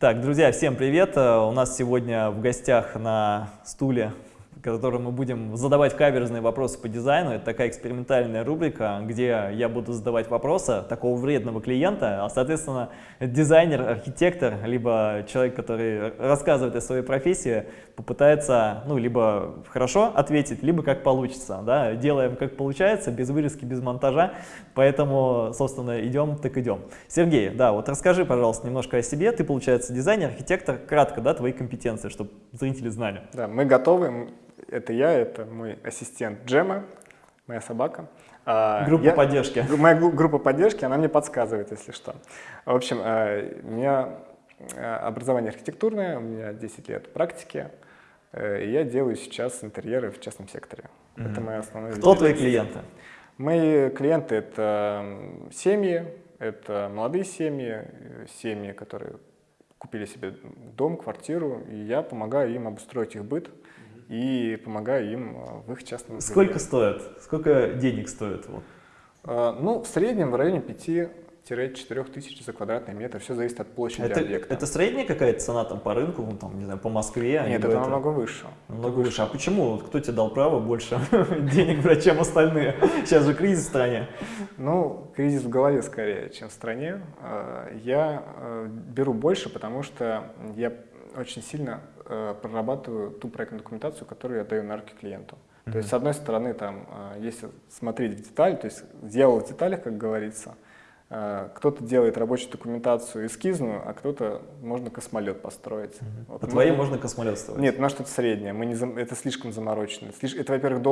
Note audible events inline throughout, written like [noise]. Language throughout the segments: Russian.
Так, друзья, всем привет! Э, у нас сегодня в гостях на стуле котором мы будем задавать каверзные вопросы по дизайну. Это такая экспериментальная рубрика, где я буду задавать вопросы такого вредного клиента, а, соответственно, дизайнер, архитектор, либо человек, который рассказывает о своей профессии, попытается, ну, либо хорошо ответить, либо как получится, да, делаем как получается, без вырезки, без монтажа, поэтому, собственно, идем, так идем. Сергей, да, вот расскажи, пожалуйста, немножко о себе, ты, получается, дизайнер, архитектор, кратко, да, твои компетенции, чтобы зрители знали. Да, мы готовы, это я, это мой ассистент Джема, моя собака. А, группа я, поддержки. Моя группа поддержки, она мне подсказывает, если что. В общем, а, у меня а, образование архитектурное, у меня 10 лет практики, э, и я делаю сейчас интерьеры в частном секторе. Mm -hmm. Это моя основная Кто твои клиенты? Мои клиенты — это семьи, это молодые семьи, семьи, которые купили себе дом, квартиру, и я помогаю им обустроить их быт, и помогаю им э, в их частном Сколько стоит? Сколько денег стоит? Вот? А, ну, в среднем в районе 5-4 тысяч за квадратный метр. Все зависит от площади это, объекта. Это средняя какая-то цена там по рынку, там, не знаю, по Москве? А Нет, это, это намного выше. Намного выше. выше. А почему? Кто тебе дал право больше [laughs] денег брать, чем остальные? Сейчас же кризис в стране. Ну, кризис в голове скорее, чем в стране. А, я э, беру больше, потому что я очень сильно э, прорабатываю ту проектную документацию, которую я даю на руки клиенту. Mm -hmm. То есть, с одной стороны, там, э, если смотреть в детали, то есть делал в деталях, как говорится, э, кто-то делает рабочую документацию эскизную, а кто-то можно космолет построить. Mm -hmm. вот, По твоей можно космолет строить? Нет, у нас что-то среднее, мы не, это слишком заморочено. Это, во-первых,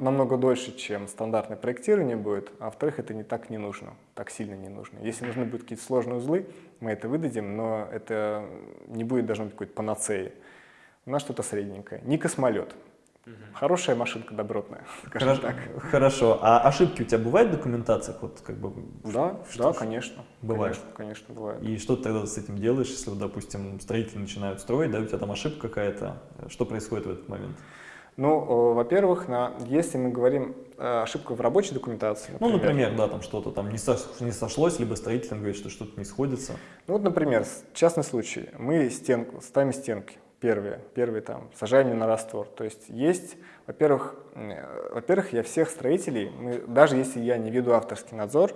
намного дольше, чем стандартное проектирование будет, а во-вторых, это не так не нужно, так сильно не нужно. Если нужны будут какие-то сложные узлы, мы это выдадим, но это не будет должно быть какой-то панацеи. У нас что-то средненькое. Не космолет. Угу. Хорошая машинка добротная, [laughs] скажем Хорошо, так. Хорошо. А ошибки у тебя бывают в документациях? Вот, как бы, да, что, да, конечно. Бывает? Конечно, конечно, бывает. И что ты тогда с этим делаешь, если, допустим, строители начинают строить, да, у тебя там ошибка какая-то? Что происходит в этот момент? Ну, во-первых, если мы говорим э, ошибка в рабочей документации. Например, ну, например, да, там что-то там не, со, не сошлось, либо строитель говорит, что что-то не сходится. Ну, вот, например, частный случай. Мы стенку, ставим стенки первые, первые там, сажаем на раствор. То есть есть, во-первых, э, во-первых, я всех строителей, мы, даже если я не веду авторский надзор,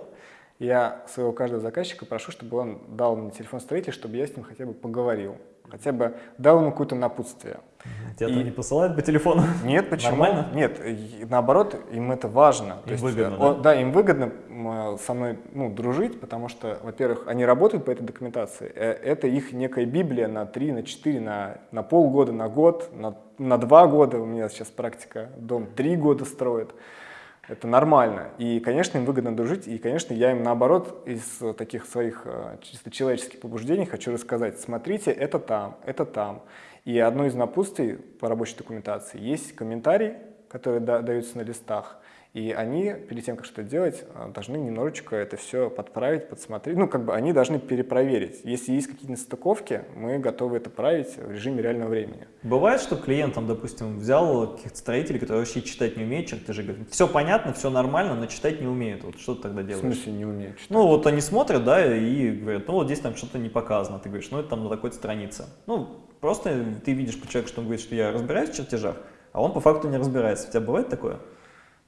я своего каждого заказчика прошу, чтобы он дал мне телефон строителя, чтобы я с ним хотя бы поговорил хотя бы дал ему какое-то напутствие. Тебя и... не посылают по телефону? Нет, почему? Нормально? Нет, наоборот, им это важно. Им есть, выгодно, он, да? Да, им выгодно со мной ну, дружить, потому что, во-первых, они работают по этой документации. Э, это их некая библия на 3, на 4, на, на полгода, на год, на, на 2 года. У меня сейчас практика, дом 3 года строит. Это нормально. И, конечно, им выгодно дружить. И, конечно, я им, наоборот, из таких своих э, чисто человеческих побуждений хочу рассказать. Смотрите, это там, это там. И одно из напутствий по рабочей документации есть комментарий, который даются на листах. И они, перед тем, как что-то делать, э, должны немножечко это все подправить, подсмотреть. Ну, как бы они должны перепроверить. Если есть какие-то нестыковки, мы готовы это править в режиме реального времени. Бывает, что клиент, там, допустим, взял каких-то строителей, которые вообще читать не умеют чертежи, говорит, все понятно, все нормально, но читать не умеют. Вот что ты тогда делаешь? В смысле не умеют читать? Ну, вот они смотрят, да, и говорят, ну, вот здесь там что-то не показано. Ты говоришь, ну, это там на такой странице. Ну, просто ты видишь по человеку, что он говорит, что я разбираюсь в чертежах, а он по факту не разбирается. У тебя бывает такое?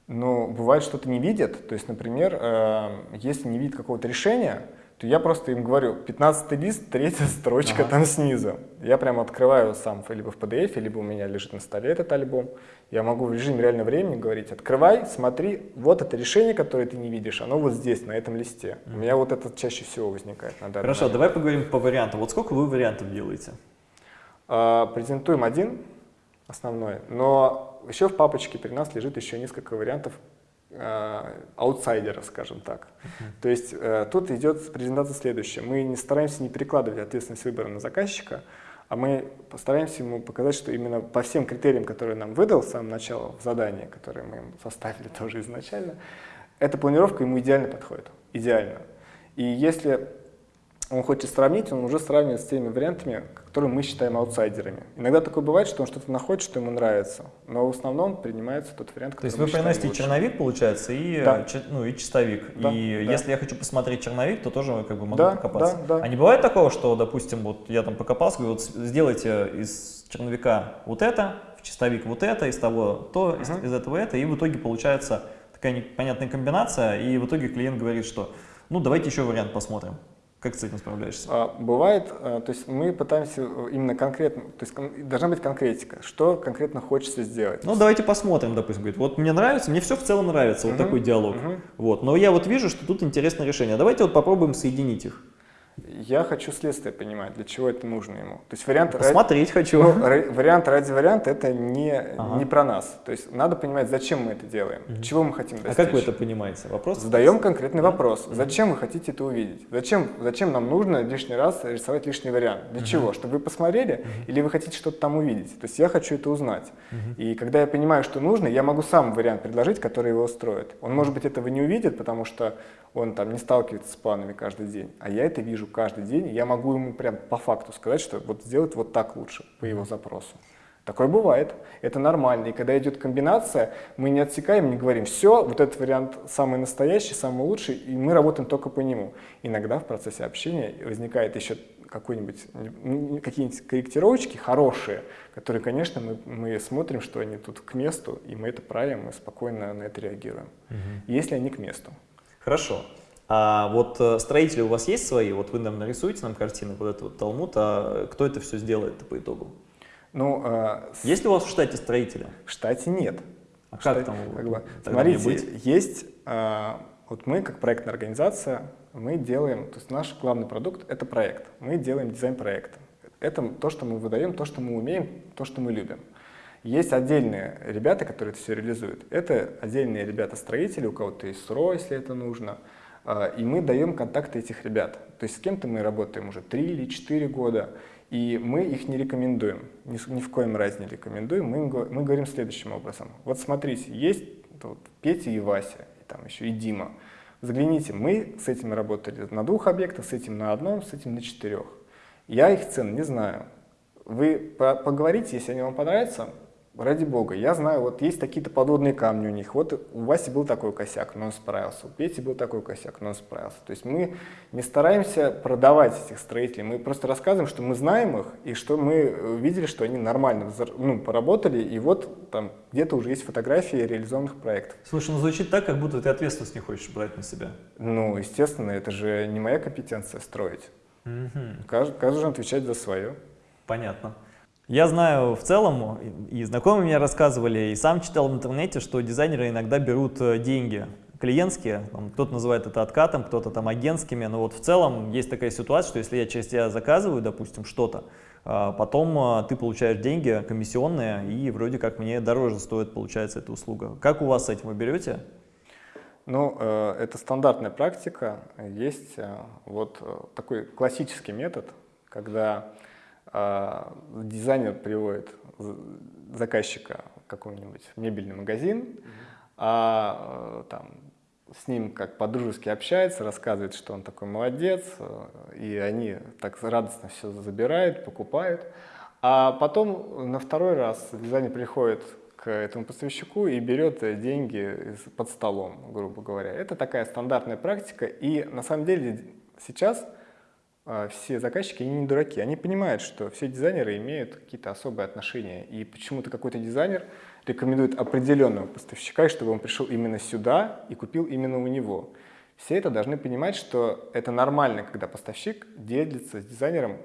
Ну, бывает, что-то не видят. То есть, например, э, если не видят какого-то решения, то я просто им говорю, 15 лист, третья строчка ага. там снизу. Я прямо открываю сам либо в PDF, либо у меня лежит на столе этот альбом. Я могу в режиме реального времени говорить, открывай, смотри, вот это решение, которое ты не видишь, оно вот здесь, на этом листе. Mm У меня вот это чаще всего возникает. На Хорошо, момент. давай поговорим по вариантам. Вот сколько вы вариантов делаете? А, презентуем один, основной, но еще в папочке при нас лежит еще несколько вариантов э, аутсайдера, скажем так. Uh -huh. То есть э, тут идет презентация следующая. Мы не стараемся не перекладывать ответственность выбора на заказчика, а мы постараемся ему показать, что именно по всем критериям, которые нам выдал с самого начала в задании, которое мы ему составили [laughs] тоже изначально, эта планировка ему идеально подходит. Идеально. И если он хочет сравнить, он уже сравнивает с теми вариантами, которые мы считаем аутсайдерами. Иногда такое бывает, что он что-то находит, что ему нравится, но в основном принимается тот вариант, который То есть вы приносите лучше. черновик, получается, и, да. ну, и чистовик. Да, и да. если я хочу посмотреть черновик, то тоже как бы могу да, покопаться. Да, да. А не бывает такого, что, допустим, вот я там покопался, говорю, вот сделайте из черновика вот это, в чистовик вот это, из того то, uh -huh. из, из этого это, и в итоге получается такая непонятная комбинация, и в итоге клиент говорит, что ну давайте еще вариант посмотрим. Как с этим справляешься? А, бывает, а, то есть мы пытаемся именно конкретно, то есть должна быть конкретика, что конкретно хочется сделать. Ну давайте посмотрим, допустим, говорит, вот мне нравится, мне все в целом нравится, вот такой диалог. -huh. Вот, но я вот вижу, что тут интересное решение, давайте вот попробуем соединить их. Я хочу следствие понимать, для чего это нужно ему. То есть вариант Посмотреть ради, хочу. Ну, вариант ради варианта это не, ага. не про нас. То есть надо понимать, зачем мы это делаем, угу. чего мы хотим достичь. А как вы это понимаете? Вопрос? Задаем конкретный да? вопрос. Зачем вы хотите это увидеть? Зачем, зачем нам нужно лишний раз рисовать лишний вариант? Для угу. чего? Чтобы вы посмотрели угу. или вы хотите что-то там увидеть? То есть я хочу это узнать. Угу. И когда я понимаю, что нужно, я могу сам вариант предложить, который его устроит. Он, может быть, этого не увидит, потому что он там не сталкивается с планами каждый день, а я это вижу каждый день, я могу ему прям по факту сказать, что вот сделать вот так лучше по его запросу. Такое бывает, это нормально. И когда идет комбинация, мы не отсекаем, не говорим, все, вот этот вариант самый настоящий, самый лучший, и мы работаем только по нему. Иногда в процессе общения возникает еще какие-нибудь корректировочки хорошие, которые, конечно, мы, мы смотрим, что они тут к месту, и мы это правим, мы спокойно на это реагируем, угу. если они к месту. Хорошо. А вот э, строители у вас есть свои? Вот вы нам нарисуете нам картины, вот этот вот Талмуд, а кто это все сделает по итогу? Ну, э, есть ли у вас в штате строители? В штате нет. А как там? Как бы, смотрите, есть, э, вот мы как проектная организация, мы делаем, то есть наш главный продукт — это проект. Мы делаем дизайн проекта. Это то, что мы выдаем, то, что мы умеем, то, что мы любим. Есть отдельные ребята, которые это все реализуют. Это отдельные ребята-строители, у кого-то есть СРО, если это нужно. А, и мы даем контакты этих ребят. То есть с кем-то мы работаем уже 3 или 4 года, и мы их не рекомендуем, ни, в коем разе не рекомендуем. Мы, мы говорим следующим образом. Вот смотрите, есть вот Петя и Вася, и там еще и Дима. Загляните, мы с этими работали на двух объектах, с этим на одном, с этим на четырех. Я их цен не знаю. Вы поговорите, если они вам понравятся, ради бога, я знаю, вот есть какие-то подводные камни у них. Вот у Васи был такой косяк, но он справился. У Пети был такой косяк, но он справился. То есть мы не стараемся продавать этих строителей, мы просто рассказываем, что мы знаем их, и что мы э, видели, что они нормально ну, поработали, и вот там где-то уже есть фотографии реализованных проектов. Слушай, ну звучит так, как будто ты ответственность не хочешь брать на себя. Ну, естественно, это же не моя компетенция строить. Угу. Каждый, каждый же отвечать за свое. Понятно. Я знаю в целом, и знакомые мне рассказывали, и сам читал в интернете, что дизайнеры иногда берут э, деньги клиентские, кто-то называет это откатом, кто-то там агентскими, но вот в целом есть такая ситуация, что если я через тебя заказываю, допустим, что-то, а, потом э, ты получаешь деньги комиссионные, и вроде как мне дороже стоит, получается, эта услуга. Как у вас с этим вы берете? Ну, э, это стандартная практика. Есть вот такой классический метод, когда а, дизайнер приводит заказчика в какой-нибудь мебельный магазин, а э, там с ним как по-дружески общается, рассказывает, что он такой молодец, э, и они так радостно все забирают, покупают. А потом на второй раз дизайнер приходит к этому поставщику и берет деньги под столом, грубо говоря. Это такая стандартная практика, и на самом деле сейчас а, все заказчики, они не дураки, они понимают, что все дизайнеры имеют какие-то особые отношения, и почему-то какой-то дизайнер рекомендует определенного поставщика, чтобы он пришел именно сюда и купил именно у него. Все это должны понимать, что это нормально, когда поставщик делится с дизайнером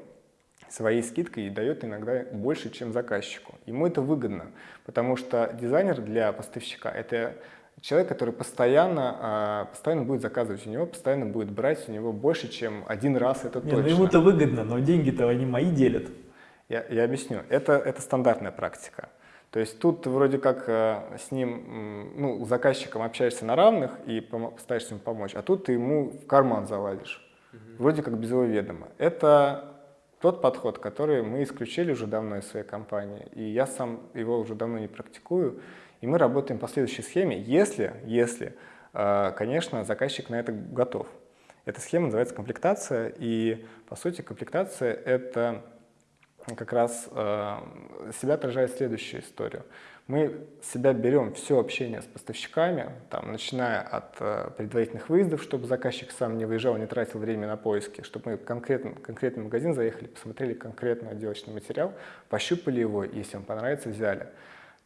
своей скидкой и дает иногда больше, чем заказчику. Ему это выгодно, потому что дизайнер для поставщика — это человек, который постоянно, а, постоянно будет заказывать у него, постоянно будет брать у него больше, чем один раз, это Не, точно. Ну ему-то выгодно, но деньги-то они мои делят. Я, я объясню. Это, это стандартная практика. То есть тут вроде как э, с ним, ну, с заказчиком общаешься на равных и постараешься ему помочь, а тут ты ему в карман залазишь, угу. вроде как без его ведома. Это тот подход, который мы исключили уже давно из своей компании, и я сам его уже давно не практикую. И мы работаем по следующей схеме, если, если, э, конечно, заказчик на это готов. Эта схема называется комплектация, и по сути комплектация — это как раз э, себя отражает следующую историю. Мы себя берем все общение с поставщиками, там, начиная от э, предварительных выездов, чтобы заказчик сам не выезжал, не тратил время на поиски, чтобы мы конкретно, конкретный магазин заехали, посмотрели конкретный отделочный материал, пощупали его, если вам понравится, взяли.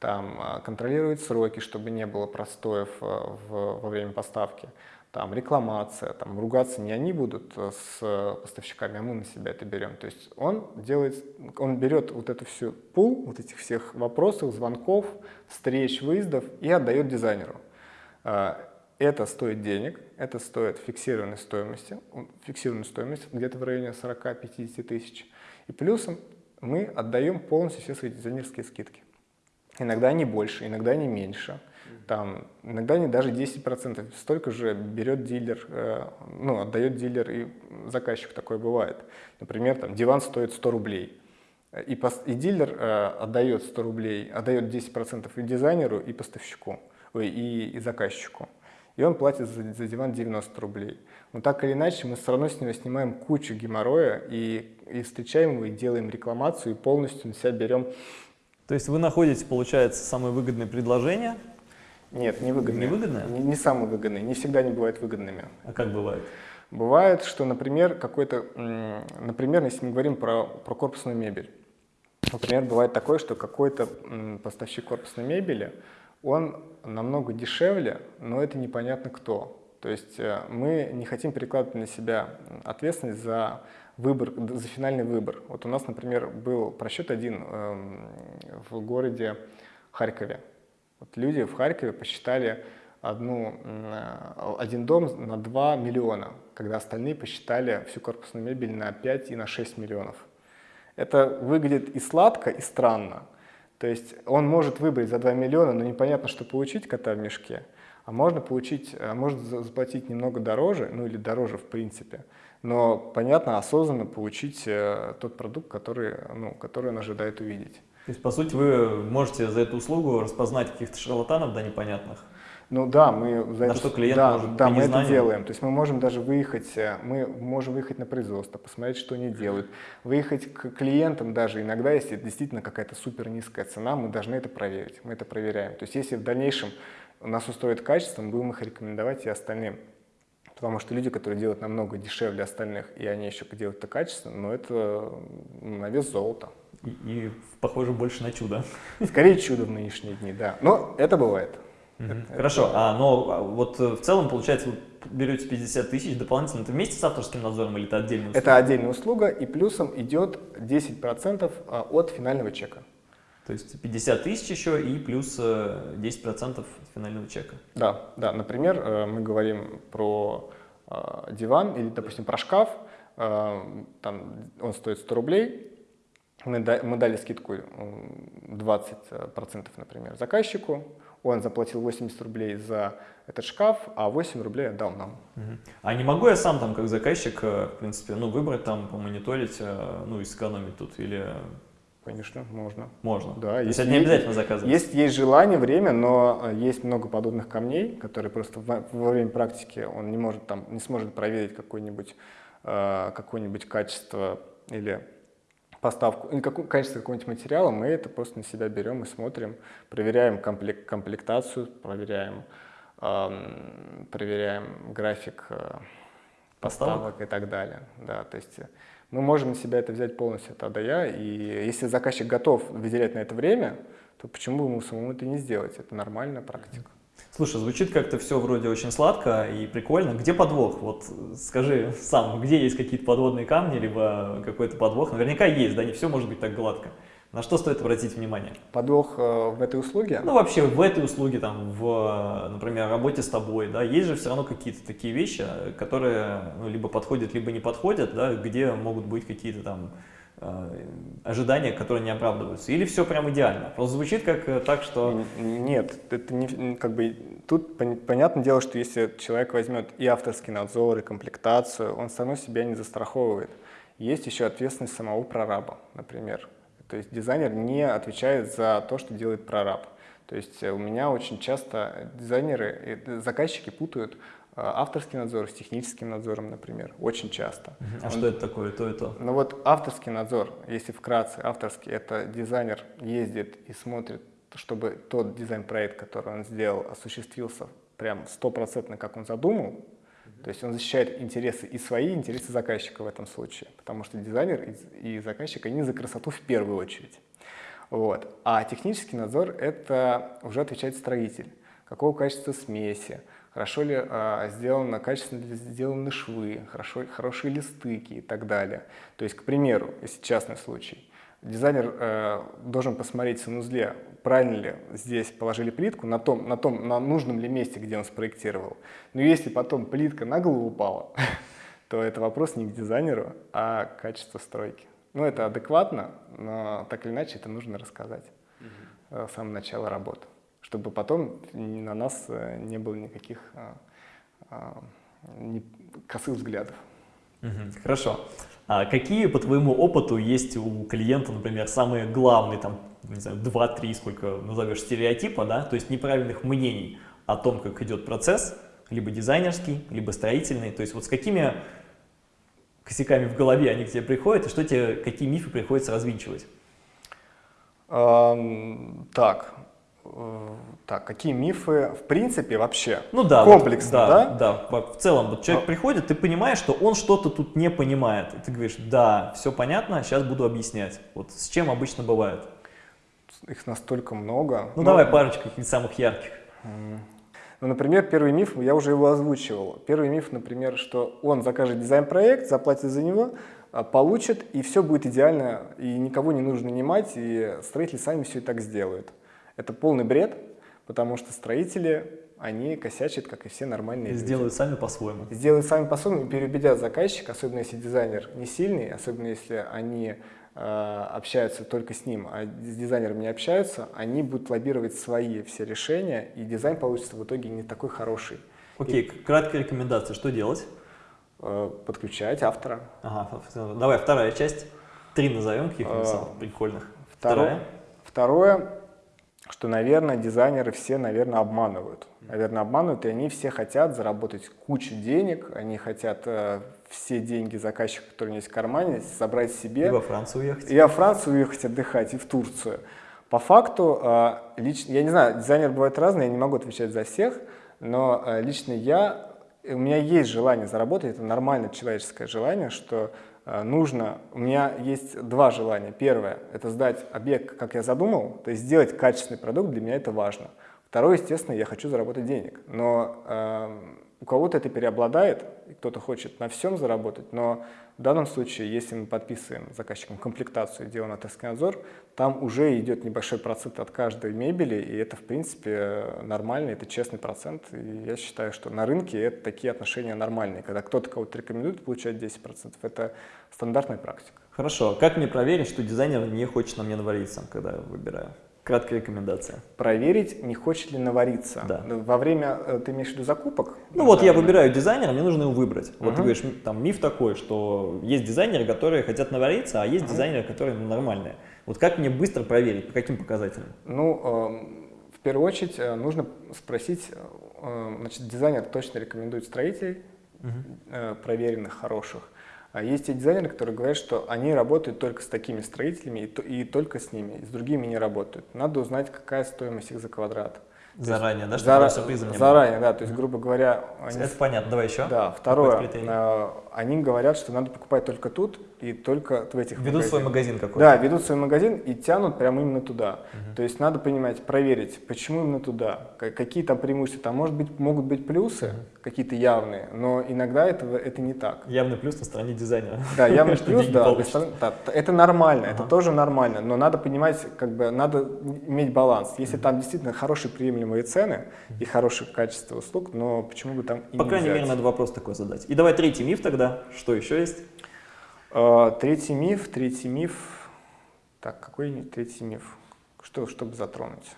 Там э, контролировать сроки, чтобы не было простоев э, в, во время поставки там рекламация, там ругаться не они будут э, с поставщиками, а мы на себя это берем. То есть он делает, он берет вот эту всю пул, вот этих всех вопросов, звонков, встреч, выездов и отдает дизайнеру. Э, это стоит денег, это стоит фиксированной стоимости, фиксированную стоимость где-то в районе 40-50 тысяч. И плюсом мы отдаем полностью все свои дизайнерские скидки. Иногда они больше, иногда они меньше там, иногда не даже 10%, столько же берет дилер, э, ну, отдает дилер и заказчик, такое бывает. Например, там, диван стоит 100 рублей, и, пос, и дилер э, отдает 100 рублей, отдает 10% и дизайнеру, и поставщику, ой, и, и заказчику. И он платит за, за диван 90 рублей. Но так или иначе, мы все равно с него снимаем кучу геморроя и, и встречаем его, и делаем рекламацию, и полностью на себя берем. То есть вы находите, получается, самое выгодное предложение, нет, не выгодные. Не выгодные? Не, не самые выгодные, не всегда не бывают выгодными. А как бывает? Бывает, что, например, какой-то, например, если мы говорим про, про корпусную мебель, например, бывает такое, что какой-то поставщик корпусной мебели, он намного дешевле, но это непонятно кто. То есть э, мы не хотим перекладывать на себя ответственность за выбор, за финальный выбор. Вот у нас, например, был просчет один эм, в городе Харькове. Вот люди в Харькове посчитали одну, один дом на 2 миллиона, когда остальные посчитали всю корпусную мебель на 5 и на 6 миллионов. Это выглядит и сладко, и странно. То есть он может выбрать за 2 миллиона, но непонятно, что получить кота в мешке. А можно получить, а может заплатить немного дороже, ну или дороже в принципе, но, понятно, осознанно получить э, тот продукт, который, ну, который он ожидает увидеть. То есть, по сути, вы можете за эту услугу распознать каких-то шарлатанов, да, непонятных? Ну да, мы за На это, что клиент да, может Да, мы это делаем. То есть мы можем даже выехать, э, мы можем выехать на производство, посмотреть, что они делают. Выехать к клиентам даже иногда, если действительно какая-то супер низкая цена, мы должны это проверить. Мы это проверяем. То есть если в дальнейшем нас устроит качество, мы будем их рекомендовать и остальным. Потому что люди, которые делают намного дешевле остальных, и они еще делают это качественно, но это на вес золота. И, и похоже больше на чудо. Скорее чудо в нынешние дни, да. Но это бывает. Это, Хорошо, это... а но а, вот э, в целом, получается, вы берете 50 тысяч дополнительно, это вместе с авторским надзором или это отдельная услуга? Это отдельная услуга, и плюсом идет 10% а, от финального чека. То есть 50 тысяч еще и плюс 10% э, финального чека? Да, да. Например, э, мы говорим про диван или, допустим, про шкаф, там он стоит 100 рублей, мы, мы дали скидку 20%, например, заказчику, он заплатил 80 рублей за этот шкаф, а 8 рублей отдал нам. А не могу я сам там как заказчик, э, в принципе, ну выбрать там, помониторить, э, ну и сэкономить тут или... Конечно, можно. Можно? Да. То есть это не обязательно заказывать? Есть, есть желание, время, но э, есть много подобных камней, которые просто во, во время практики он не может там, не сможет проверить какое-нибудь какое качество или поставку, ну, какое, качество какого-нибудь материала, мы это просто на себя берем и смотрим, проверяем комплект, комплектацию, проверяем, эм, проверяем график э, поставок и так далее. Да, то есть мы можем на себя это взять полностью от Я, и если заказчик готов выделять на это время, то почему бы ему самому это не сделать? Это нормальная практика. Слушай, звучит как-то все вроде очень сладко и прикольно. Где подвох? Вот скажи сам, где есть какие-то подводные камни, либо какой-то подвох? Наверняка есть, да, не все может быть так гладко. На что стоит обратить внимание? Подвох э, в этой услуге? Ну, вообще в этой услуге, там, в, например, работе с тобой, да, есть же все равно какие-то такие вещи, которые ну, либо подходят, либо не подходят, да, где могут быть какие-то там Э, ожидания, которые не оправдываются? Или все прям идеально? Просто звучит как э, так, что... Нет, это не, как бы, тут понятное дело, что если человек возьмет и авторский надзор, и комплектацию, он все равно себя не застраховывает. Есть еще ответственность самого прораба, например. То есть дизайнер не отвечает за то, что делает прораб. То есть у меня очень часто дизайнеры, заказчики путают авторский надзор с техническим надзором, например, очень часто. А Он, что это такое, то и то? Ну вот авторский надзор, если вкратце, авторский, это дизайнер ездит и смотрит, чтобы тот дизайн-проект, который он сделал, осуществился прям стопроцентно, как он задумал, то есть он защищает интересы и свои, и интересы заказчика в этом случае, потому что дизайнер и заказчик, они за красоту в первую очередь. Вот. А технический надзор — это уже отвечает строитель. Какого качества смеси, хорошо ли а, сделано, качественно ли сделаны швы, хорошо, хорошие ли стыки и так далее. То есть, к примеру, если частный случай, дизайнер э, должен посмотреть в санузле, правильно ли здесь положили плитку, на том, на том, на нужном ли месте, где он спроектировал. Но если потом плитка на голову упала, [laughs] то это вопрос не к дизайнеру, а к качеству стройки. Ну, это адекватно, но так или иначе это нужно рассказать угу. с самого начала работы, чтобы потом на нас э, не было никаких а, а, не, косых взглядов. Угу. Хорошо. А какие, по твоему опыту, есть у клиента, например, самые главные, там, не знаю, 2-3, сколько назовешь, стереотипа, да, то есть неправильных мнений о том, как идет процесс, либо дизайнерский, либо строительный, то есть вот с какими косяками в голове они к тебе приходят, и что тебе, какие мифы приходится развинчивать? Эм, так, так, какие мифы в принципе вообще? Ну да, комплексно, вот, да, да? Да, в целом, вот человек Но... приходит, ты понимаешь, что он что-то тут не понимает, и ты говоришь, да, все понятно, сейчас буду объяснять. Вот с чем обычно бывает? Их настолько много. Ну Но... давай парочку каких-нибудь самых ярких. Ну, например, первый миф, я уже его озвучивал. Первый миф, например, что он закажет дизайн-проект, заплатит за него, а, получит, и все будет идеально, и никого не нужно нанимать, и строители сами все и так сделают. Это полный бред, потому что строители, они косячат, как и все нормальные и люди. Сделают сами по-своему. Сделают сами по-своему, переубедят заказчика, особенно если дизайнер не сильный, особенно если они Э, общаются только с ним, а с дизайнером не общаются, они будут лоббировать свои все решения, и дизайн получится в итоге не такой хороший. Окей, okay, краткая рекомендация, что делать? Э, подключать автора. Ага, давай вторая часть. Три назовем каких-нибудь самых прикольных. Второе, второе, что, наверное, дизайнеры все, наверное, обманывают. Наверное, обманывают, и они все хотят заработать кучу денег, они хотят э, все деньги заказчика, которые у них есть в кармане, собрать себе. И во Францию уехать. И во Францию уехать отдыхать, и в Турцию. По факту, э, лично, я не знаю, дизайнеры бывают разные, я не могу отвечать за всех, но э, лично я, у меня есть желание заработать, это нормальное человеческое желание, что нужно, у меня есть два желания. Первое – это сдать объект, как я задумал, то есть сделать качественный продукт, для меня это важно. Второе, естественно, я хочу заработать денег, но э, у кого-то это переобладает, кто-то хочет на всем заработать, но в данном случае, если мы подписываем заказчикам комплектацию, делаем отраслевой надзор, там уже идет небольшой процент от каждой мебели, и это, в принципе, нормально, это честный процент. И я считаю, что на рынке это такие отношения нормальные. Когда кто-то кого-то рекомендует получать 10%, это стандартная практика. Хорошо. Как мне проверить, что дизайнер не хочет на мне навариться, когда я выбираю? Краткая рекомендация. Проверить, не хочет ли навариться. Да. Во время, э, ты имеешь в виду закупок? Ну вот я выбираю дизайнера, мне нужно его выбрать. Вот угу. ты говоришь, там миф такой, что есть дизайнеры, которые хотят навариться, а есть угу. дизайнеры, которые ну, нормальные. Вот как мне быстро проверить, по каким показателям? Ну, э, в первую очередь э, нужно спросить, э, значит, дизайнер точно рекомендует строителей, угу. э, проверенных, хороших. А есть те дизайнеры, которые говорят, что они работают только с такими строителями и, и только с ними, и с другими не работают. Надо узнать, какая стоимость их за квадрат. Заранее, да, чтобы Зара... Заранее, да, то есть, грубо говоря... Они... Это понятно, давай еще. Да, второе, э, они говорят, что надо покупать только тут и только в этих Ведут магазинах. свой магазин какой-то. Да, ведут свой магазин и тянут прямо именно туда. Угу. То есть надо понимать, проверить, почему именно туда, какие там преимущества. Там может быть, могут быть плюсы, угу. какие-то явные, но иногда этого, это не так. Явный плюс на стороне дизайнера. Да, явный [laughs] плюс, да, да, это нормально, это тоже нормально, но надо понимать, как бы, надо иметь баланс. Если там действительно хорошие приемлемые цены и хорошее качество услуг, но почему бы там и По крайней мере, надо вопрос такой задать. И давай третий миф тогда, что еще есть? А, третий миф, третий миф. Так, какой третий миф? Что, чтобы затронуть?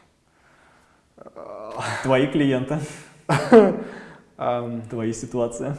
Твои клиенты. [laughs] Твои ситуации.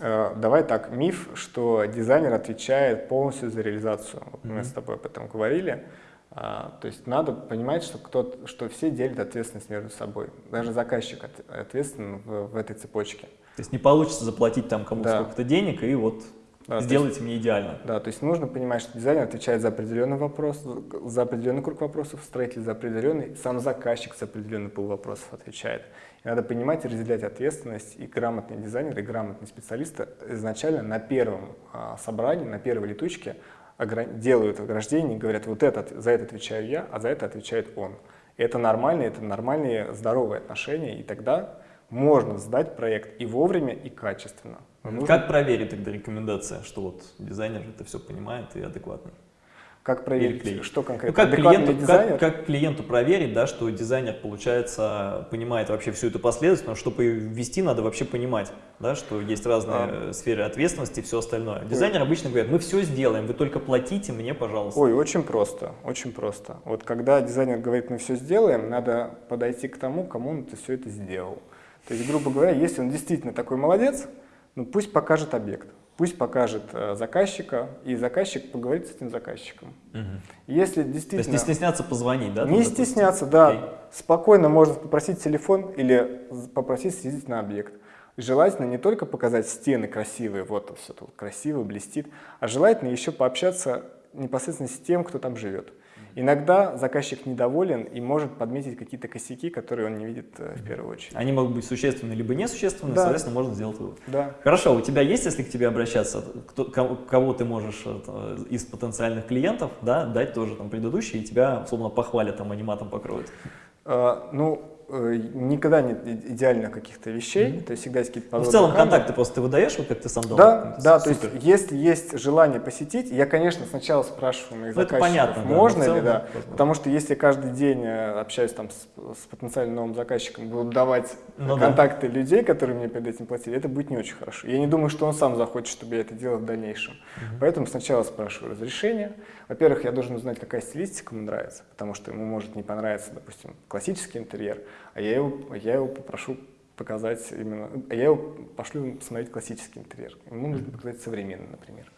А, давай так, миф, что дизайнер отвечает полностью за реализацию. Мы с тобой об этом говорили. А, то есть надо понимать, что, кто, что все делят ответственность между собой. Даже заказчик ответственен в, в этой цепочке. То есть не получится заплатить там кому-то да. сколько-то денег и вот да, сделайте есть, мне идеально. Да, то есть нужно понимать, что дизайнер отвечает за определенный вопрос, за определенный круг вопросов, строитель за определенный, сам заказчик за определенный пол вопросов отвечает. И надо понимать и разделять ответственность, и грамотный дизайнер, и грамотный специалист изначально на первом а, собрании, на первой летучке делают ограждение и говорят, вот этот, за это отвечаю я, а за это отвечает он. И это нормально, это нормальные здоровые отношения, и тогда можно сдать проект и вовремя, и качественно. нужно... Как проверить тогда рекомендация, что вот дизайнер это все понимает и адекватно? Как проверить, что конкретно? Ну, как, клиенту, как, как клиенту проверить, да, что дизайнер, получается, понимает вообще всю эту последовательность, чтобы ввести, надо вообще понимать, да, что есть разные а. сферы ответственности и все остальное. Дизайнер Ой. обычно говорит, мы все сделаем, вы только платите мне, пожалуйста. Ой, очень просто, очень просто. Вот когда дизайнер говорит, мы все сделаем, надо подойти к тому, кому он это все это сделал. То есть, грубо говоря, если он действительно такой молодец, ну пусть покажет объект пусть покажет э, заказчика, и заказчик поговорит с этим заказчиком. Угу. Если действительно... То есть не стесняться позвонить, да? Не стесняться, да. Okay. Спокойно можно попросить телефон или попросить съездить на объект. Желательно не только показать стены красивые, вот все тут красиво, блестит, а желательно еще пообщаться непосредственно с тем, кто там живет. Иногда заказчик недоволен и может подметить какие-то косяки, которые он не видит э, в первую очередь. Они могут быть существенны либо несущественны, да. соответственно, можно сделать вывод. Да. Хорошо, у тебя есть, если к тебе обращаться, кто, кого ты можешь э, из потенциальных клиентов да, дать тоже там предыдущие, и тебя, условно, похвалят, там, аниматом покроют? А, ну, никогда нет идеально каких-то вещей, mm -hmm. то есть всегда есть какие-то ну, В целом контакты просто ты выдаешь, вот как ты сам дал? Да, да, Супер. то есть если есть желание посетить, я, конечно, сначала спрашиваю моих ну, заказчиков, понятно, можно да, ли, да, потому что если я каждый день э, общаюсь там с, с потенциальным новым заказчиком, буду давать ну, контакты да. людей, которые мне перед этим платили, это будет не очень хорошо. Я не думаю, что он сам захочет, чтобы я это делал в дальнейшем. Mm -hmm. Поэтому сначала спрашиваю разрешение. Во-первых, я должен узнать, какая стилистика ему нравится, потому что ему может не понравиться, допустим, классический интерьер, а я его, я его попрошу показать именно, а я его пошлю посмотреть классический интерьер. Ему нужно показать современный, например.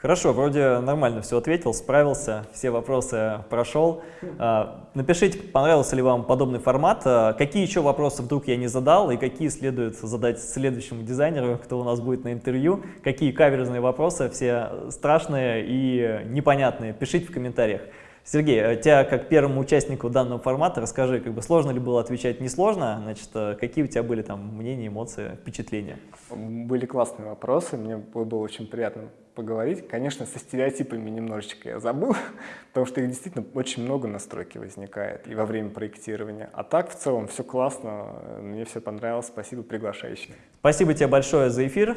Хорошо, вроде нормально все ответил, справился, все вопросы прошел. А, напишите, понравился ли вам подобный формат, а, какие еще вопросы вдруг я не задал и какие следует задать следующему дизайнеру, кто у нас будет на интервью, какие каверзные вопросы, все страшные и непонятные, пишите в комментариях. Сергей, а тебя как первому участнику данного формата расскажи, как бы сложно ли было отвечать несложно, значит, э, какие у тебя были там мнения, эмоции, впечатления? Были классные вопросы, мне было очень приятно поговорить. Конечно, со стереотипами немножечко я забыл, [laughs] потому что их действительно очень много на стройке возникает и во время проектирования. А так, в целом, все классно, мне все понравилось, спасибо приглашающим. Спасибо тебе большое за эфир,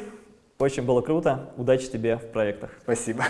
очень было круто, удачи тебе в проектах. Спасибо.